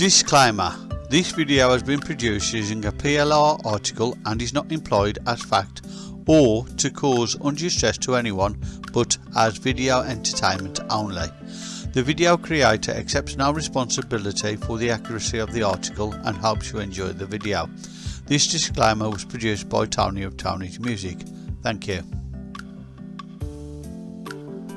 Disclaimer This video has been produced using a PLR article and is not employed as fact or to cause undue stress to anyone but as video entertainment only. The video creator accepts no responsibility for the accuracy of the article and hopes you enjoy the video. This disclaimer was produced by Tony of Tony's Music. Thank you.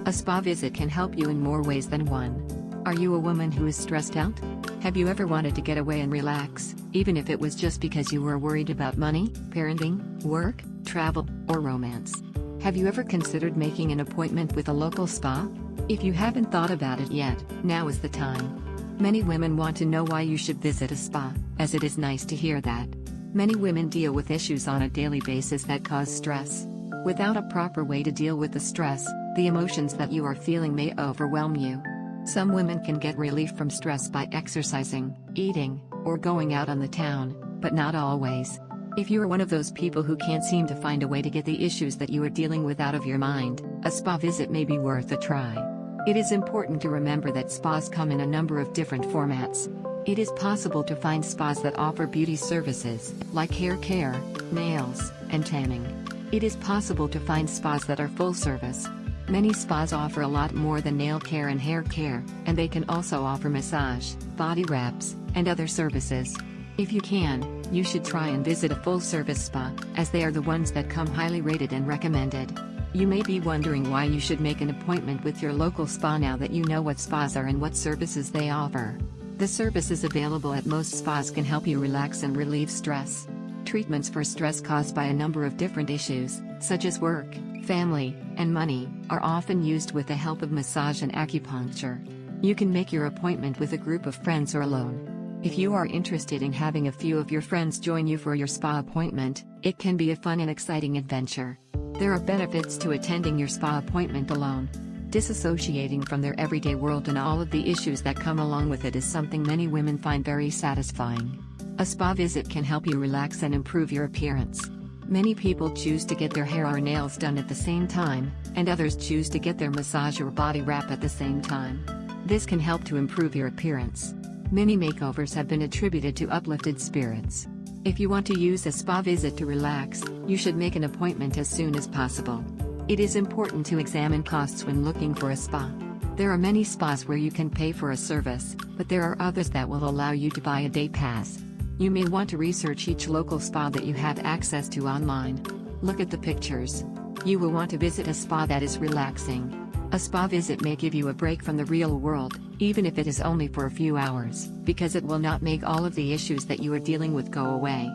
A spa visit can help you in more ways than one. Are you a woman who is stressed out? Have you ever wanted to get away and relax, even if it was just because you were worried about money, parenting, work, travel, or romance? Have you ever considered making an appointment with a local spa? If you haven't thought about it yet, now is the time. Many women want to know why you should visit a spa, as it is nice to hear that. Many women deal with issues on a daily basis that cause stress. Without a proper way to deal with the stress, the emotions that you are feeling may overwhelm you. Some women can get relief from stress by exercising, eating, or going out on the town, but not always. If you are one of those people who can't seem to find a way to get the issues that you are dealing with out of your mind, a spa visit may be worth a try. It is important to remember that spas come in a number of different formats. It is possible to find spas that offer beauty services, like hair care, nails, and tanning. It is possible to find spas that are full service, Many spas offer a lot more than nail care and hair care, and they can also offer massage, body wraps, and other services. If you can, you should try and visit a full-service spa, as they are the ones that come highly rated and recommended. You may be wondering why you should make an appointment with your local spa now that you know what spas are and what services they offer. The services available at most spas can help you relax and relieve stress. Treatments for stress caused by a number of different issues, such as work, family, and money, are often used with the help of massage and acupuncture. You can make your appointment with a group of friends or alone. If you are interested in having a few of your friends join you for your spa appointment, it can be a fun and exciting adventure. There are benefits to attending your spa appointment alone. Disassociating from their everyday world and all of the issues that come along with it is something many women find very satisfying. A spa visit can help you relax and improve your appearance. Many people choose to get their hair or nails done at the same time, and others choose to get their massage or body wrap at the same time. This can help to improve your appearance. Many makeovers have been attributed to uplifted spirits. If you want to use a spa visit to relax, you should make an appointment as soon as possible. It is important to examine costs when looking for a spa. There are many spas where you can pay for a service, but there are others that will allow you to buy a day pass. You may want to research each local spa that you have access to online. Look at the pictures. You will want to visit a spa that is relaxing. A spa visit may give you a break from the real world, even if it is only for a few hours, because it will not make all of the issues that you are dealing with go away.